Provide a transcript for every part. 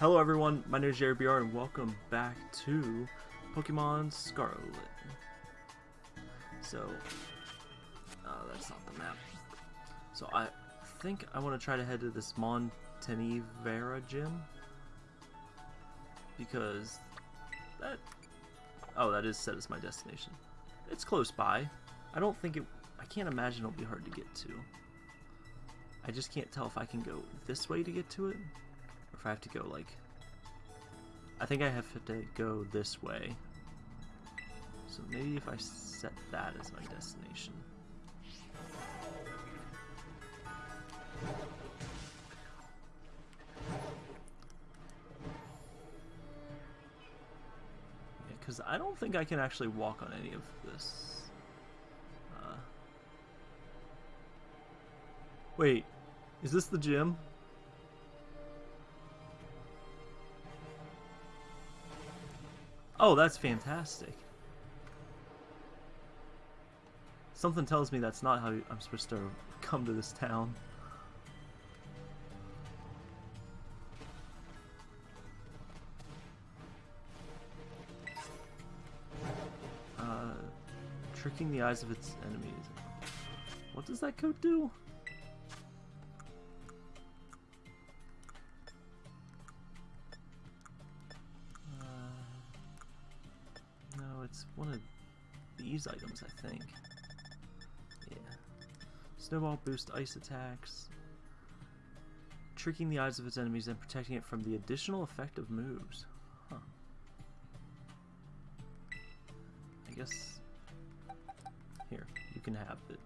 Hello everyone, my name is Jerry BR and welcome back to Pokemon Scarlet. So, uh, that's not the map. So I think I want to try to head to this Montenevera gym. Because that... Oh, that is set as my destination. It's close by. I don't think it... I can't imagine it'll be hard to get to. I just can't tell if I can go this way to get to it, if I have to go, like... I think I have to go this way. So maybe if I set that as my destination. Because I don't think I can actually walk on any of this. Uh, wait, is this the gym? Oh, that's fantastic. Something tells me that's not how I'm supposed to come to this town. Uh, tricking the eyes of its enemies. What does that code do? These items, I think. Yeah. Snowball boost ice attacks. Tricking the eyes of its enemies and protecting it from the additional effect of moves. Huh. I guess... Here, you can have it.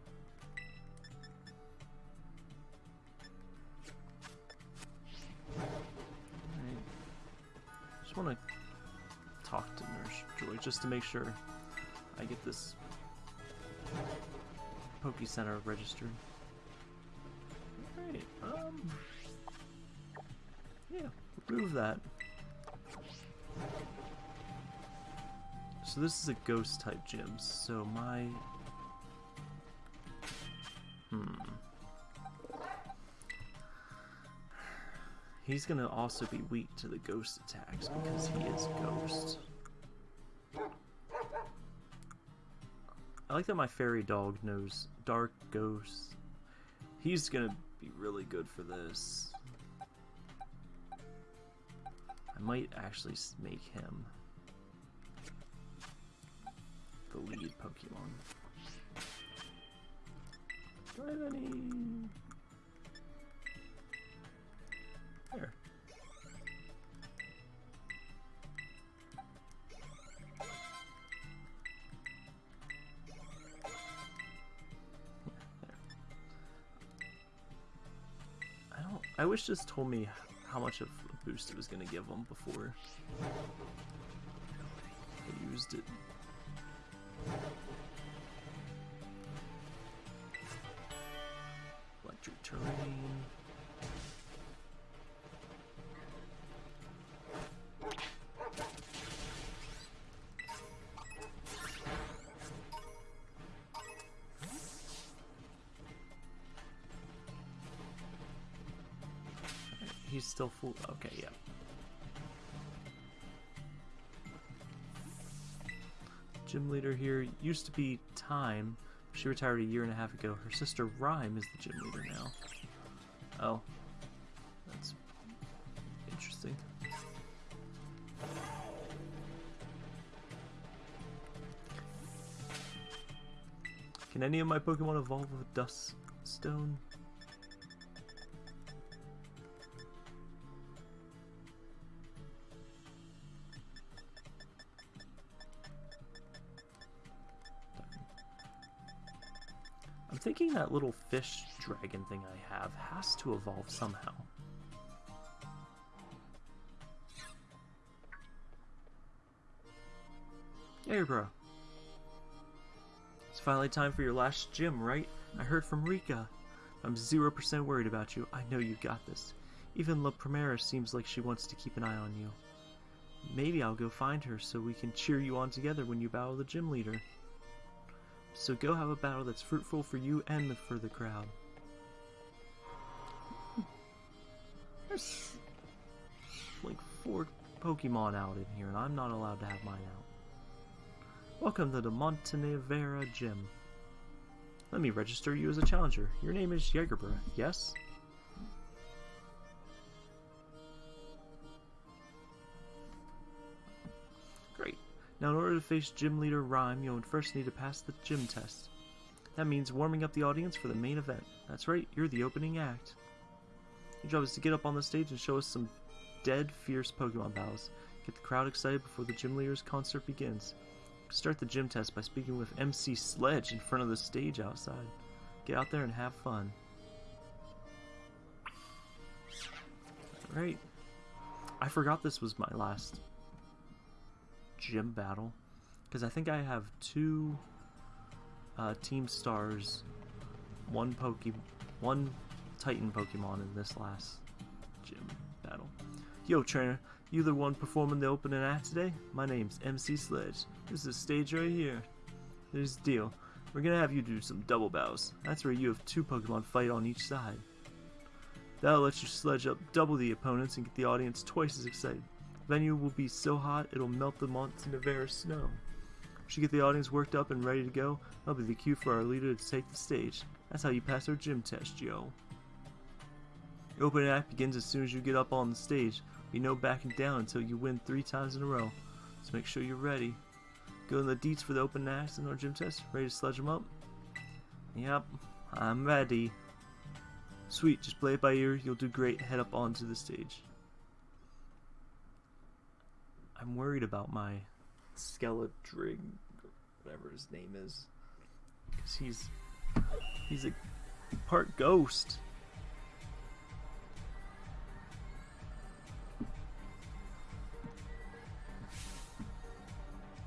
I just want to talk to Nurse Joy just to make sure I get this Poke Center registered. Alright, um... Yeah, remove that. So this is a ghost type gym, so my... Hmm... He's gonna also be weak to the ghost attacks because he is ghost. I like that my fairy dog knows dark ghosts. He's gonna be really good for this. I might actually make him the lead Pokemon. Do I have any there. I wish this told me how much of a boost it was going to give them before I used it. Electric terrain. Still full. Okay, yeah. Gym leader here used to be Tyme. She retired a year and a half ago. Her sister Ryme is the gym leader now. Oh. That's interesting. Can any of my Pokemon evolve with Dust Stone? That little fish dragon thing I have has to evolve somehow. Hey, bro. It's finally time for your last gym, right? I heard from Rika. I'm 0% worried about you. I know you got this. Even La Primera seems like she wants to keep an eye on you. Maybe I'll go find her so we can cheer you on together when you battle the gym leader. So go have a battle that's fruitful for you and for the crowd. There's like four Pokemon out in here, and I'm not allowed to have mine out. Welcome to the Montenevera Gym. Let me register you as a challenger. Your name is Jagerbra, yes? Now in order to face Gym Leader Ryme, you'll first need to pass the gym test. That means warming up the audience for the main event. That's right, you're the opening act. Your job is to get up on the stage and show us some dead, fierce Pokemon battles. Get the crowd excited before the gym leader's concert begins. Start the gym test by speaking with MC Sledge in front of the stage outside. Get out there and have fun. Alright. I forgot this was my last gym battle. Because I think I have two uh, Team Stars, one Poke, one Titan Pokemon in this last gym battle. Yo, trainer, you the one performing the opening act today? My name's MC Sledge. This is stage right here. Here's the deal. We're gonna have you do some double bows. That's where you have two Pokemon fight on each side. That'll let you sledge up double the opponents and get the audience twice as excited. Venue will be so hot it'll melt the Montenevera snow. You get the audience worked up and ready to go, that'll be the cue for our leader to take the stage. That's how you pass our gym test, Joe. The opening act begins as soon as you get up on the stage. Be no backing down until you win three times in a row. So make sure you're ready. Go in the deets for the open acts and our gym test. Ready to sledge them up? Yep, I'm ready. Sweet, just play it by ear. You'll do great. Head up onto the stage. I'm worried about my Skeledirge, whatever his name is, because he's he's a part ghost.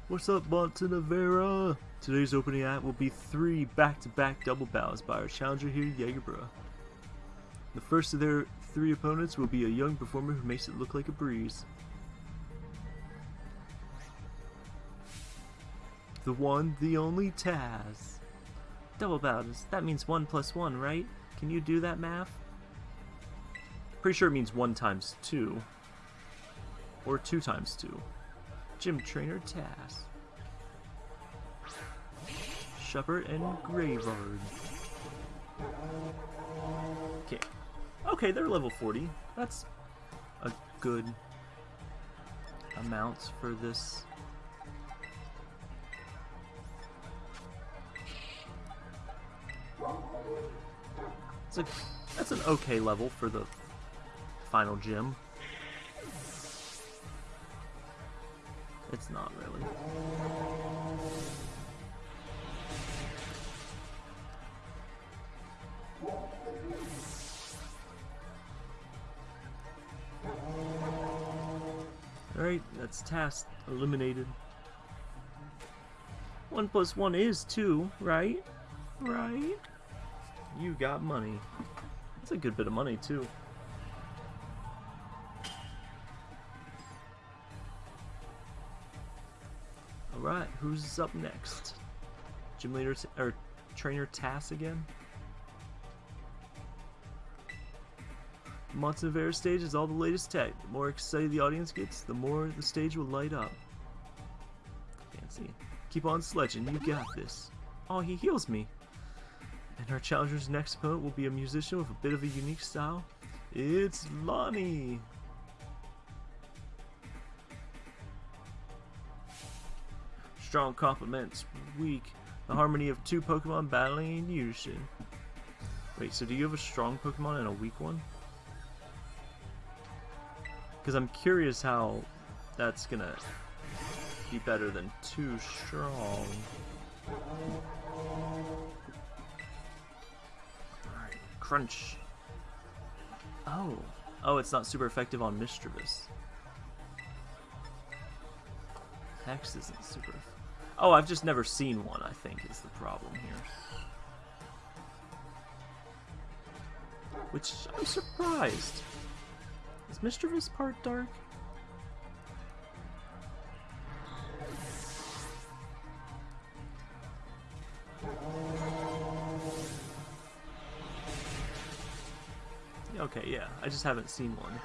What's up, Montenevera? Today's opening act will be three back-to-back -back double bows by our challenger here, Jagerbra. The first of their three opponents will be a young performer who makes it look like a breeze. The one, the only Tas. Double bows, that means one plus one, right? Can you do that math? Pretty sure it means one times two. Or two times two. Gym Trainer Tas. Shuppet and Greavard. Okay. Okay, they're level 40. That's a good amount for this. It's a, that's an okay level for the final gym. It's not really. Alright, that's task eliminated. One plus one is two, right? Right? You got money. That's a good bit of money, too. Alright, who's up next? Gym leader, or trainer Tas again? Montenevera stage is all the latest tech. The more excited the audience gets, the more the stage will light up. Fancy. Keep on sledging, you got this. Oh, he heals me. And our challenger's next opponent will be a musician with a bit of a unique style. It's Lani! Strong complements, weak. The harmony of two Pokemon battling in unison. Wait, so do you have a strong Pokemon and a weak one? Because I'm curious how that's gonna be better than too strong. Crunch. Oh. Oh, it's not super effective on Mismagius. Hex isn't super Oh, I've just never seen one, I think, is the problem here. Which, I'm surprised. Is Mismagius part dark? Okay, yeah. I just haven't seen one.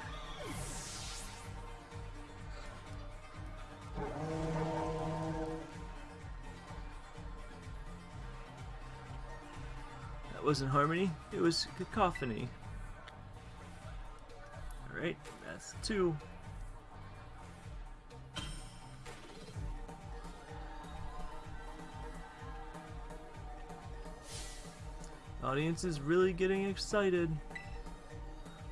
That wasn't harmony, it was cacophony. Alright, that's two. Audience is really getting excited.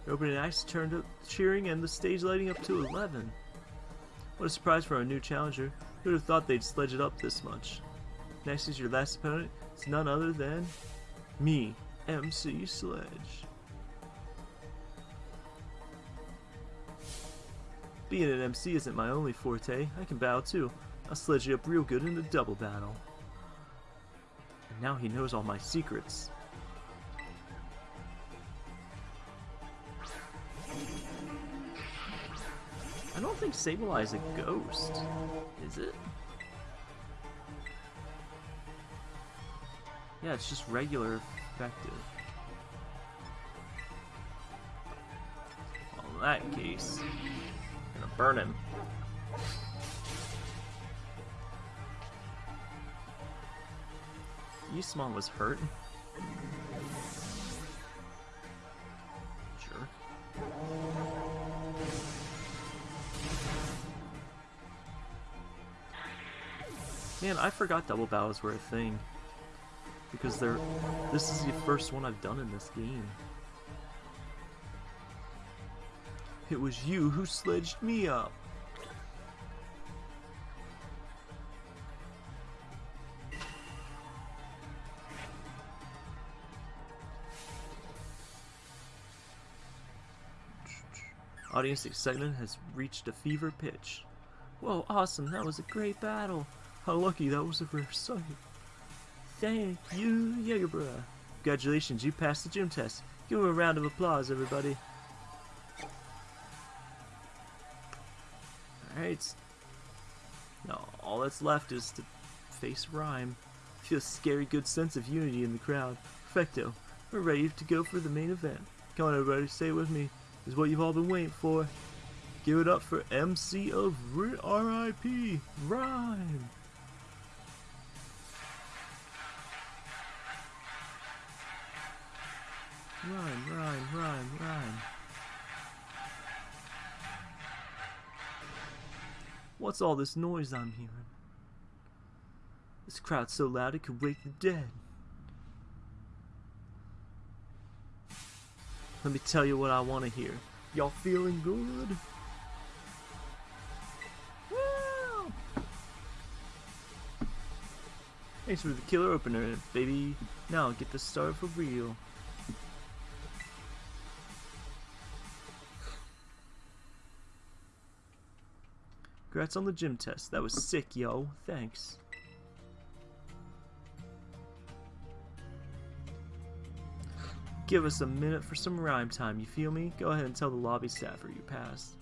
Opening acts turned up cheering and the stage lighting up to 11. What a surprise for our new challenger. Who would have thought they'd sledge it up this much? Next is your last opponent. It's none other than me, MC Sledge. Being an MC isn't my only forte. I can battle too. I'll sledge you up real good in a double battle. And now he knows all my secrets. Think Sableye a ghost, is it? Yeah, it's just regular effective. Well, in that case, I'm gonna burn him. Yusmon was hurt. Man, I forgot double bows were a thing. Because they're... This is the first one I've done in this game. It was you who sledged me up. Audience excitement has reached a fever pitch. Whoa, awesome, that was a great battle. How lucky that was a rare sight. Thank you, Jagerbra. Congratulations, you passed the gym test. Give him a round of applause, everybody. Alright. Now, all that's left is to face Ryme. Feel a scary good sense of unity in the crowd. Perfecto. We're ready to go for the main event. Come on, everybody, stay with me. This is what you've all been waiting for. Give it up for MC of R.I.P. Ryme. Rhyme, rhyme, rhyme, rhyme. What's all this noise I'm hearing? This crowd's so loud it could wake the dead. Let me tell you what I want to hear. Y'all feeling good? Woo! Thanks for the killer opener, baby. Now get the start for real. Congrats on the gym test. That was sick, yo. Thanks. Give us a minute for some rhyme time, you feel me? Go ahead and tell the lobby staffer you passed.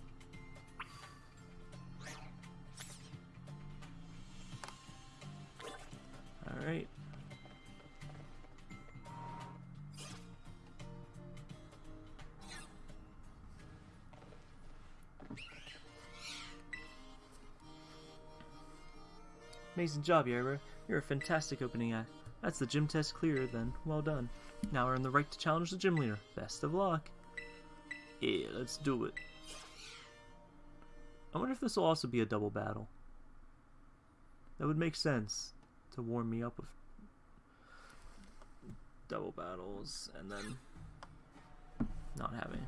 Amazing job, Yerber. You're a fantastic opening act. That's the gym test clear, then. Well done. Now we're earn the right to challenge the gym leader. Best of luck. Yeah, let's do it. I wonder if this will also be a double battle. That would make sense to warm me up with double battles and then not having.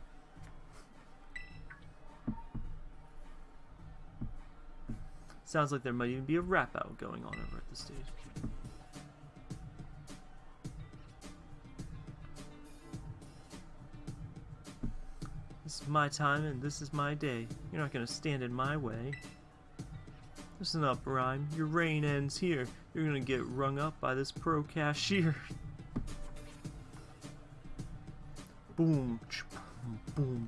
Sounds like there might even be a rap out going on over at the stage. This is my time and this is my day. You're not gonna stand in my way. Listen up, Ryme. Your reign ends here. You're gonna get rung up by this pro cashier. boom, boom,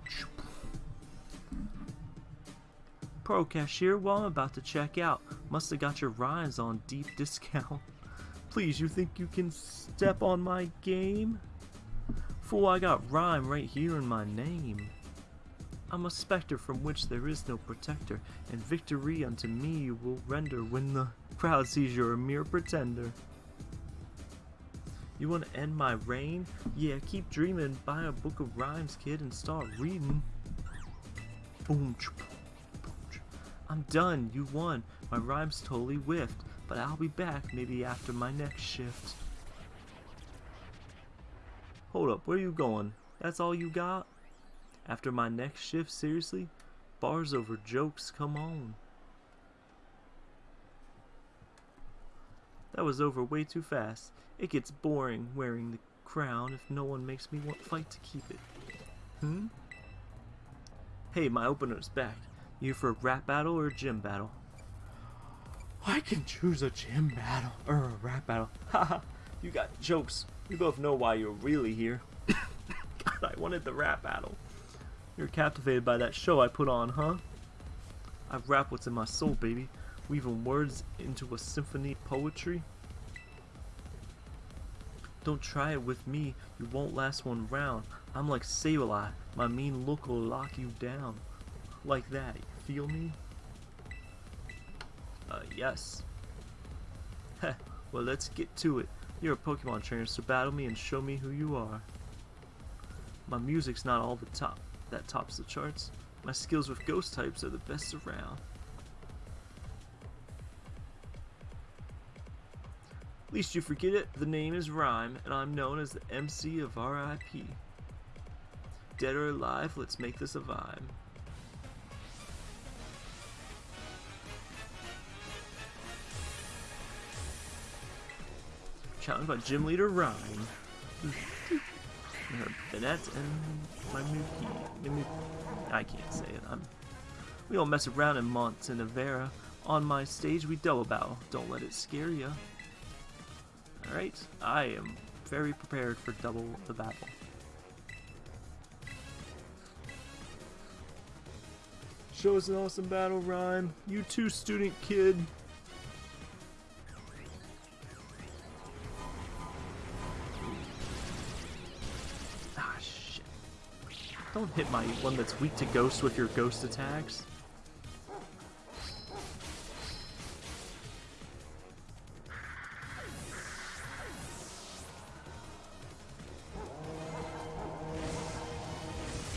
Pro cashier, well I'm about to check out. Must have got your rhymes on deep discount. Please, you think you can step on my game? Fool, I got rhyme right here in my name. I'm a specter from which there is no protector, and victory unto me you will render when the crowd sees you're a mere pretender. You want to end my reign? Yeah, keep dreaming. Buy a book of rhymes, kid, and start reading. Boom. I'm done. You won. My rhymes totally whiffed. But I'll be back maybe after my next shift. Hold up, where you going? That's all you got? After my next shift, seriously? Bars over jokes, come on. That was over way too fast. It gets boring wearing the crown if no one makes me want fight to keep it. Hmm? Hey, my opener's back. You for a rap battle or a gym battle? I can choose a gym battle or a rap battle. Haha, you got jokes. We both know why you're really here. God, I wanted the rap battle. You're captivated by that show I put on, huh? I rap what's in my soul, baby. Weaving words into a symphony poetry. Don't try it with me, you won't last one round. I'm like Sableye, my mean look will lock you down. Like that, you feel me? Uh, yes. Heh, well let's get to it. You're a Pokemon trainer, so battle me and show me who you are. My music's not all the top that tops the charts. My skills with ghost types are the best around. Least you forget it, the name is Ryme, and I'm known as the MC of RIP. Dead or alive, let's make this a vibe. Challenged by Gym Leader Ryme. Bennett and my Mookie. I can't say it. I'm. We don't mess around in Montenevera. On my stage, we double bow. Don't let it scare ya. Alright, I am very prepared for double the battle. Show us an awesome battle rhyme. You too, student kid. Hit my one that's weak to ghost with your ghost attacks.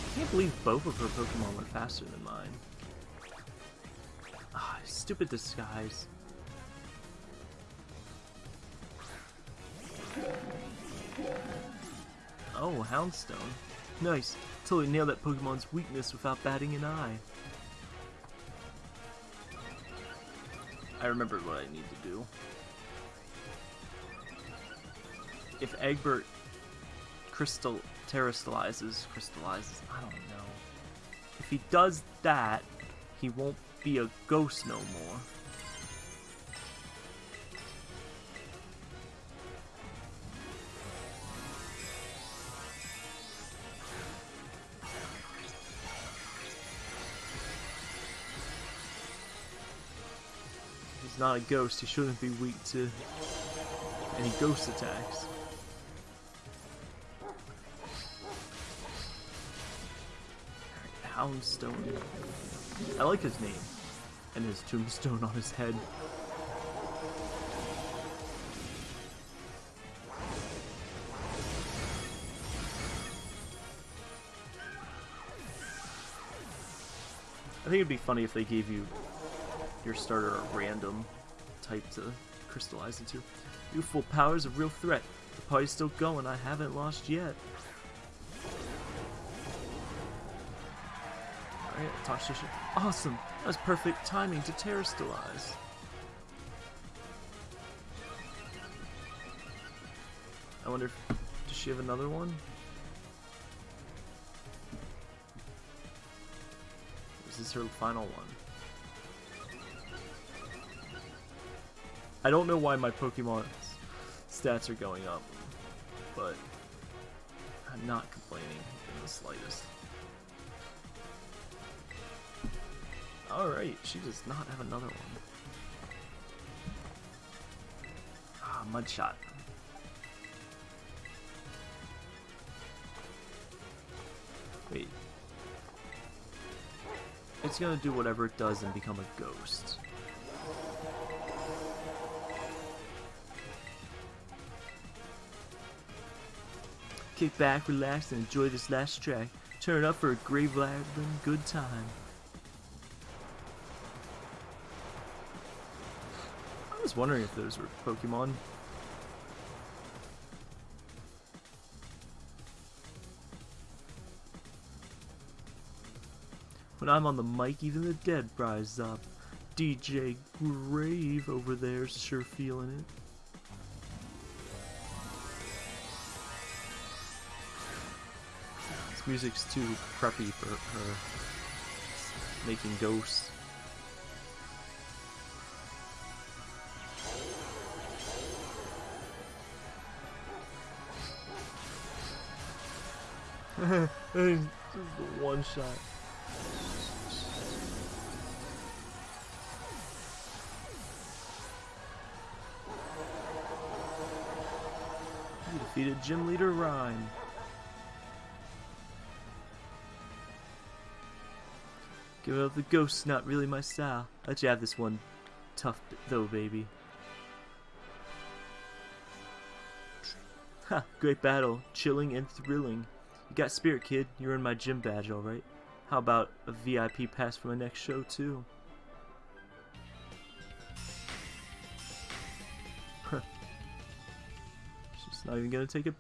I can't believe both of her Pokemon were faster than mine. Ah, stupid disguise. Oh, Houndstone. Nice. Totally nailed that Pokemon's weakness without batting an eye. I remembered what I need to do. If Egbert crystal terrestrializes, crystallizes, I don't know. If he does that, he won't be a ghost no more. He's not a ghost, he shouldn't be weak to any ghost attacks. Houndstone. I like his name. And his tombstone on his head. I think it'd be funny if they gave you your starter a random type to crystallize into. Youthful power's a real threat. The party's still going, I haven't lost yet. Alright, Toxtricity. Awesome! That was perfect timing to terrestrialize. I wonder if... Does she have another one? Is this her final one? I don't know why my Pokemon stats are going up, but I'm not complaining in the slightest. Alright, she does not have another one. Ah, Mudshot. Wait. It's gonna do whatever it does and become a ghost. Kick back, relax, and enjoy this last track. Turn it up for a grave rattling good time. I was wondering if those were Pokemon. When I'm on the mic, even the dead rise up. DJ Grave over there sure feeling it. Music's too preppy for her making ghosts. One shot. You defeated Gym Leader Ryme. Give up the ghosts not really my style. Let you have this one. Tough though, baby. Ha, great battle. Chilling and thrilling. You got spirit, kid. You earned my gym badge, alright. How about a VIP pass for my next show, too? She's not even gonna take a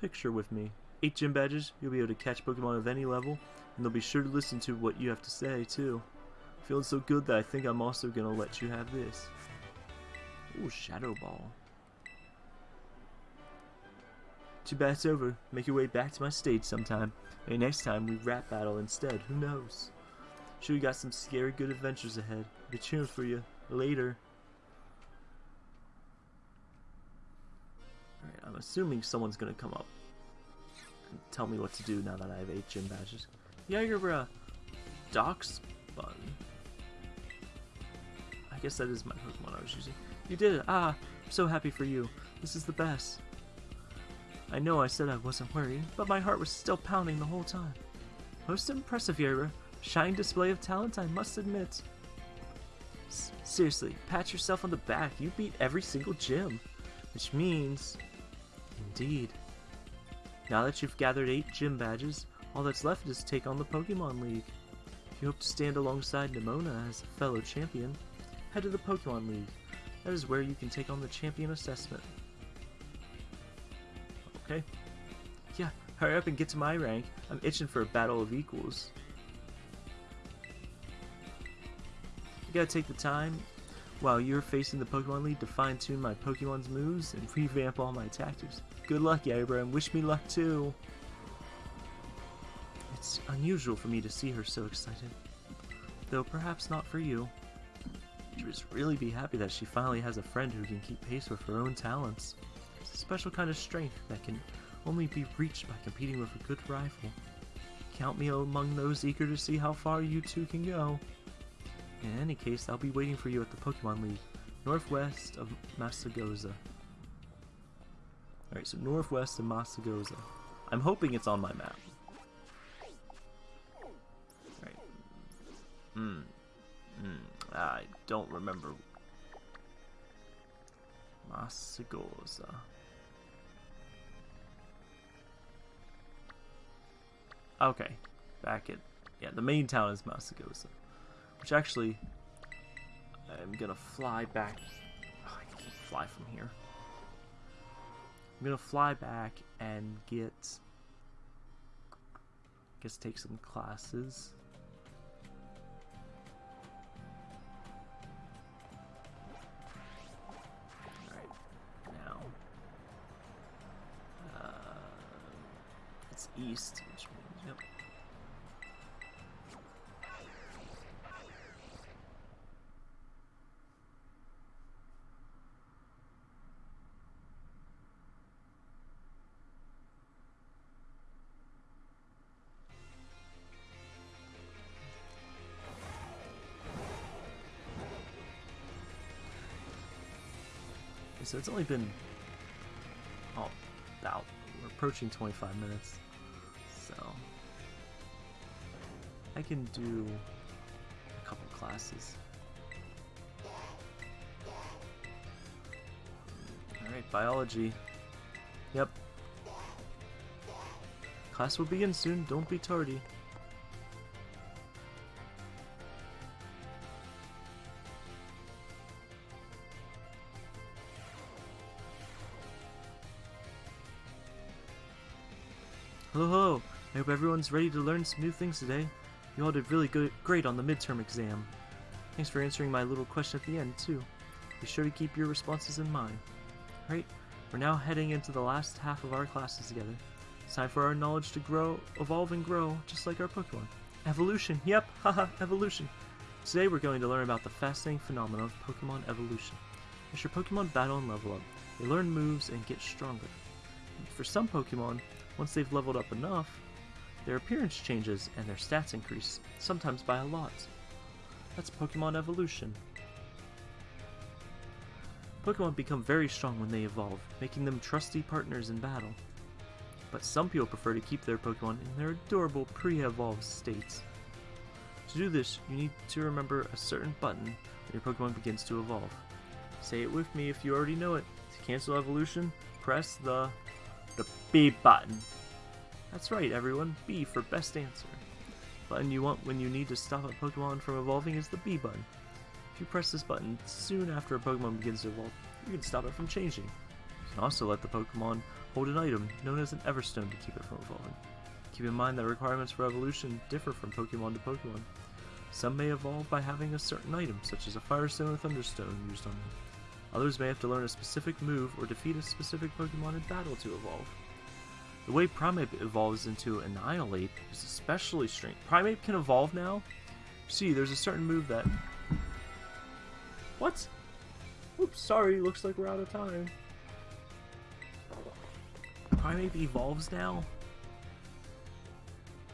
picture with me. Eight gym badges, you'll be able to catch Pokemon of any level, and they'll be sure to listen to what you have to say, too. Feeling so good that I think I'm also gonna let you have this. Ooh, Shadow Ball. Too bad it's over. Make your way back to my stage sometime. Maybe next time we rap battle instead. Who knows? Sure, you got some scary good adventures ahead. Be cheering for you. Later. Alright, I'm assuming someone's gonna come up tell me what to do now that I have eight gym badges. You're uh, Doc's button. I guess that is my Pokemon I was using. You did it! Ah, I'm so happy for you. This is the best. I know I said I wasn't worried, but my heart was still pounding the whole time. Most impressive, Yara. Shining display of talent, I must admit. S seriously, pat yourself on the back. You beat every single gym. Which means... Indeed. Now that you've gathered 8 gym badges, all that's left is to take on the Pokemon League. If you hope to stand alongside Nemona as a fellow champion, head to the Pokemon League. That is where you can take on the champion assessment. Okay. Yeah, hurry up and get to my rank. I'm itching for a battle of equals. You gotta take the time while you're facing the Pokemon League to fine tune my Pokemon's moves and revamp all my tactics. Good luck, Yabra, and wish me luck too. It's unusual for me to see her so excited. Though perhaps not for you. She must really be happy that she finally has a friend who can keep pace with her own talents. It's a special kind of strength that can only be reached by competing with a good rival. Count me among those eager to see how far you two can go. In any case, I'll be waiting for you at the Pokemon League, northwest of Mesagoza. Alright, so northwest of Mesagoza. I'm hoping it's on my map. Alright. Hmm. Hmm. I don't remember. Mesagoza. Okay. Back at... Yeah, the main town is Mesagoza. Which actually... I'm gonna fly back... Oh, I can fly from here. I'm gonna fly back and get... I guess take some classes. Uh, it's east, which so it's only been oh, about we're approaching 25 minutes, so I can do a couple classes. All right, biology. Yep. Class will begin soon, don't be tardy. Hello, hello. I hope everyone's ready to learn some new things today. You all did really good, great on the midterm exam. Thanks for answering my little question at the end, too. Be sure to keep your responses in mind. Right, we're now heading into the last half of our classes together. It's time for our knowledge to grow, evolve and grow, just like our Pokemon. Evolution, yep, haha, evolution. Today we're going to learn about the fascinating phenomenon of Pokemon evolution. As your Pokemon battle and level up, they learn moves and get stronger. For some Pokemon, once they've leveled up enough, their appearance changes and their stats increase, sometimes by a lot. That's Pokemon evolution. Pokemon become very strong when they evolve, making them trusty partners in battle. But some people prefer to keep their Pokemon in their adorable pre-evolved states. To do this, you need to remember a certain button when your Pokemon begins to evolve. Say it with me if you already know it. To cancel evolution, press the the B button. That's right, everyone. B for best answer. The Button you want when you need to stop a Pokemon from evolving is the B button. If you press this button soon after a Pokemon begins to evolve, you can stop it from changing. You can also let the Pokemon hold an item known as an Everstone to keep it from evolving. Keep in mind that requirements for evolution differ from Pokemon to Pokemon. Some may evolve by having a certain item, such as a Firestone or Thunderstone used on them. Others may have to learn a specific move or defeat a specific Pokemon in battle to evolve. The way Primeape evolves into Annihilape is especially strange. Primeape can evolve now? See, there's a certain move that... What? Oops, sorry, looks like we're out of time. Primeape evolves now?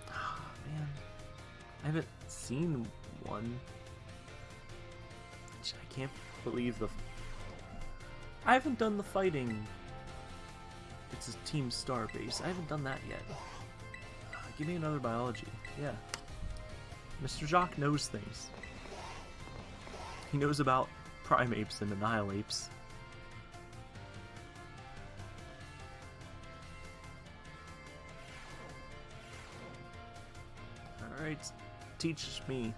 Ah, man. I haven't seen one. I can't believe the... I haven't done the fighting it's a Team Star base. I haven't done that yet. Uh, give me another biology. Yeah. Mr. Jacq knows things. He knows about Primeapes and Annihilapes. Alright, teach me.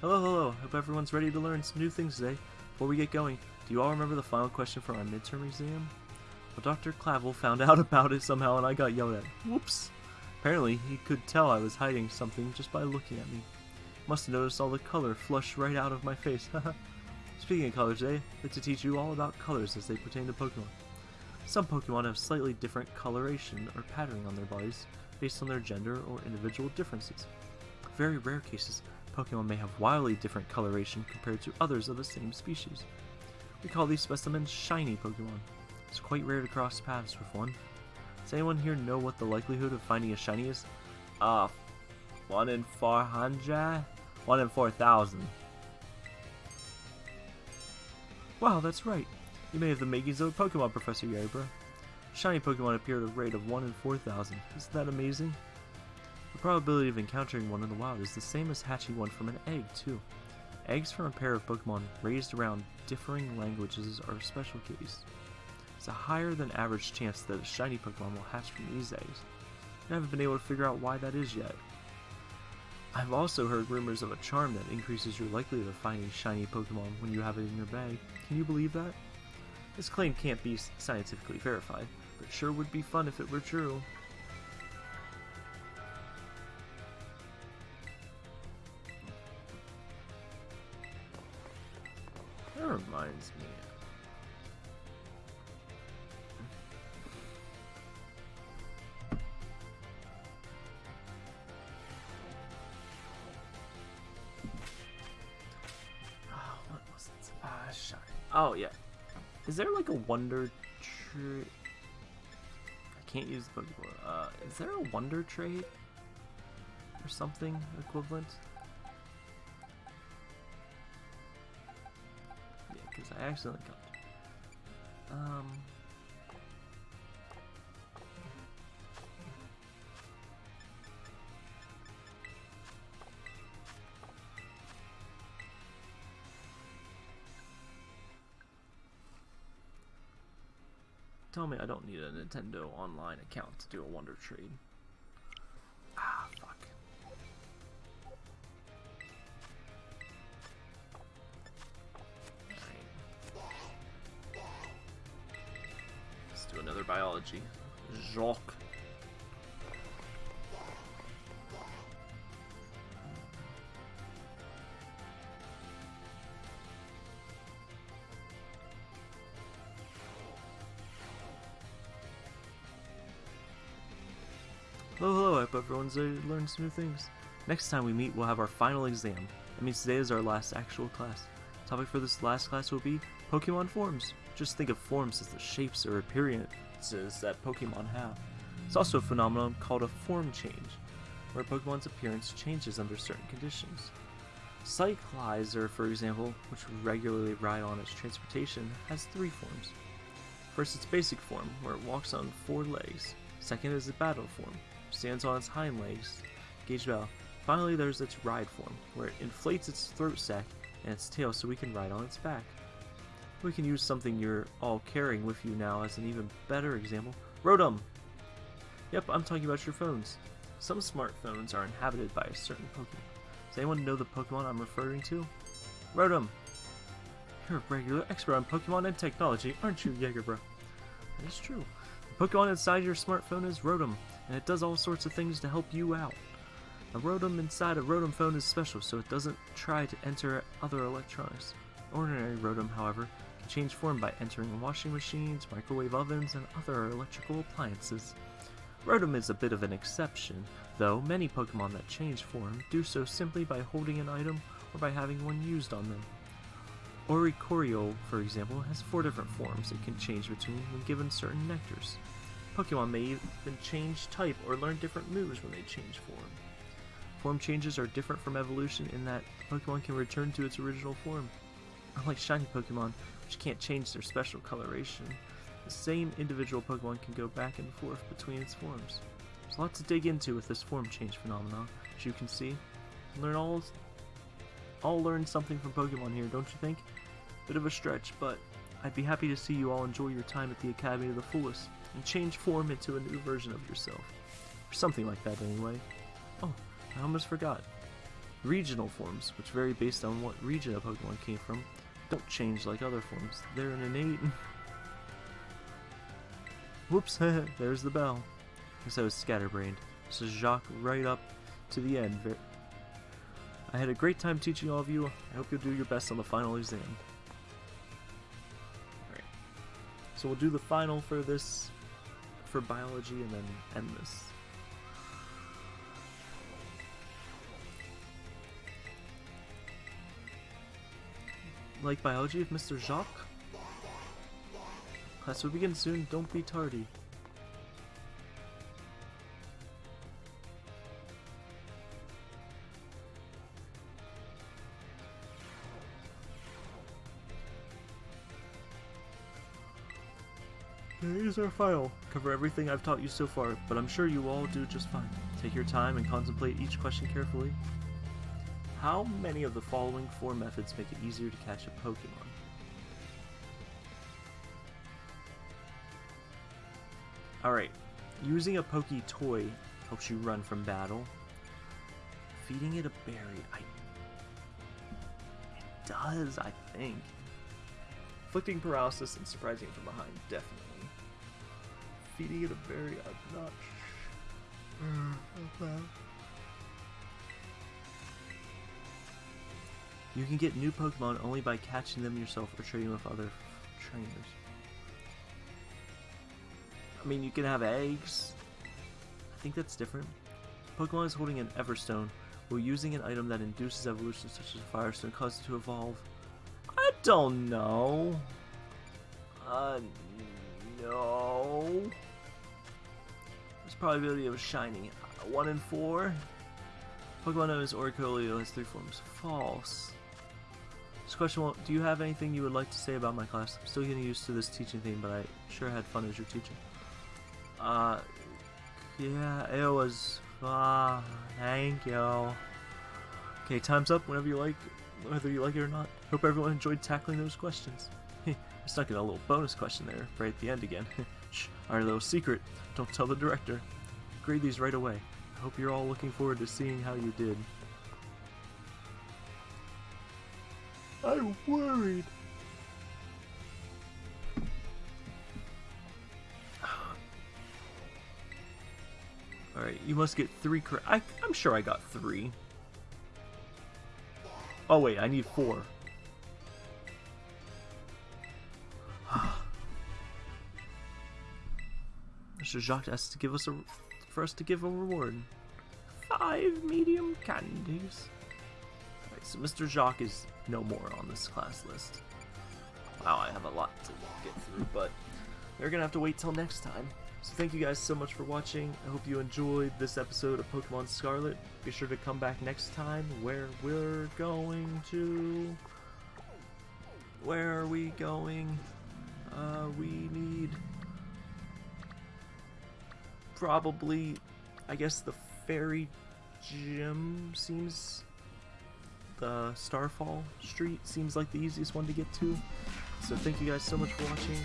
Hello, hello. Hope everyone's ready to learn some new things today. Before we get going, you all remember the final question from our midterm exam? Well, Dr. Clavell found out about it somehow and I got yelled at. Whoops. Apparently, he could tell I was hiding something just by looking at me. Must have noticed all the color flush right out of my face. Speaking of colors today, I'd like to teach you all about colors as they pertain to Pokemon. Some Pokemon have slightly different coloration or patterning on their bodies based on their gender or individual differences. Very rare cases, Pokemon may have wildly different coloration compared to others of the same species. We call these specimens shiny Pokemon. It's quite rare to cross paths with one. Does anyone here know what the likelihood of finding a shiny is? Uh, 1 in 400? 1 in 4,000. Wow, that's right. You may have the makings of a Pokemon Professor Yaribra. Shiny Pokemon appear at a rate of 1 in 4,000. Isn't that amazing? The probability of encountering one in the wild is the same as hatching one from an egg, too. Eggs from a pair of Pokemon raised around differing languages are a special case. It's a higher than average chance that a shiny Pokemon will hatch from these eggs. I haven't been able to figure out why that is yet. I've also heard rumors of a charm that increases your likelihood of finding shiny Pokemon when you have it in your bag. Can you believe that? This claim can't be scientifically verified, but sure would be fun if it were true. Reminds me. Oh, yeah. Is there like a wonder tree? I can't use the. Uh, is there a wonder trait? Or something equivalent? I accidentally got. Um... Tell me I don't need a Nintendo Online account to do a Wonder Trade. Hello, I learned some new things. Next time we meet, we'll have our final exam. That means today is our last actual class. topic for this last class will be Pokemon forms. Just think of forms as the shapes or appearances that Pokemon have. It's also a phenomenon called a form change, where a Pokemon's appearance changes under certain conditions. Cyclizar, for example, which we regularly ride on as transportation, has three forms. First, its basic form, where it walks on four legs. Second is the battle form, stands on its hind legs, Gage Bell. Finally, there's its ride form, where it inflates its throat sac and its tail so we can ride on its back. We can use something you're all carrying with you now as an even better example. Rotom! Yep, I'm talking about your phones. Some smartphones are inhabited by a certain Pokemon. Does anyone know the Pokemon I'm referring to? Rotom! You're a regular expert on Pokemon and technology, aren't you, Jaegerbro? That is true. The Pokemon inside your smartphone is Rotom, and it does all sorts of things to help you out. A Rotom inside a Rotom phone is special, so it doesn't try to enter other electronics. Ordinary Rotom, however, can change form by entering washing machines, microwave ovens, and other electrical appliances. Rotom is a bit of an exception, though many Pokemon that change form do so simply by holding an item or by having one used on them. Oricorio, for example, has four different forms it can change between when given certain nectars. Pokemon may even change type or learn different moves when they change form. Form changes are different from evolution in that Pokemon can return to its original form. Unlike shiny Pokemon, which can't change their special coloration, the same individual Pokemon can go back and forth between its forms. There's a lot to dig into with this form change phenomenon, as you can see. Learn all, all learn something from Pokemon here, don't you think? Bit of a stretch, but I'd be happy to see you all enjoy your time at the Academy to the fullest and change form into a new version of yourself. Or something like that, anyway. Oh, I almost forgot. Regional forms, which vary based on what region a Pokemon came from, don't change like other forms. They're an innate. Whoops, there's the bell. Guess I was scatterbrained. Is Jacq right up to the end. I had a great time teaching all of you. I hope you'll do your best on the final exam. Alright. So we'll do the final for this for biology and then end this. Like biology with Mr. Jacq? Class will begin soon, don't be tardy. Here's our file. Cover everything I've taught you so far, but I'm sure you all do just fine. Take your time and contemplate each question carefully. How many of the following four methods make it easier to catch a Pokemon? Alright, using a Poke toy helps you run from battle. Feeding it a berry, I... It does, I think. Inflicting paralysis and surprising from behind, definitely. Feeding it a berry, I'm not sure You can get new Pokemon only by catching them yourself or trading with other trainers. I mean, you can have eggs. I think that's different. Pokemon is holding an Everstone, while using an item that induces evolution such as a Firestone causes it to evolve. I don't know. Uh, no. There's probability of shiny. Uh, 1 in 4. Pokemon known as Oricorio has three forms. False. This question will, do you have anything you would like to say about my class? I'm still getting used to this teaching thing, but I sure had fun as your teacher. Uh, yeah, it was fun. Thank you. Okay, time's up whenever you like, whether you like it or not. Hope everyone enjoyed tackling those questions. I stuck in a little bonus question there, right at the end again. Shh, our little secret. Don't tell the director. Grade these right away. I hope you're all looking forward to seeing how you did. I'm worried. Alright, you must get three correct. I'm sure I got three. Oh wait, I need four. Mr. Jacq has to give us a for us to give a reward. Five medium candies. Alright, so Mr. Jacq is no more on this class list. Wow, I have a lot to walk get through, but they're gonna have to wait till next time. So thank you guys so much for watching. I hope you enjoyed this episode of Pokemon Scarlet. Be sure to come back next time where we're going to... Where are we going? Uh, we need... Probably, I guess the Fairy Gym seems... The Starfall Street seems like the easiest one to get to. So thank you guys so much for watching.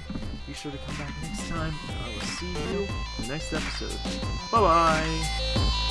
Be sure to come back next time. I will see you in the next episode. Bye bye!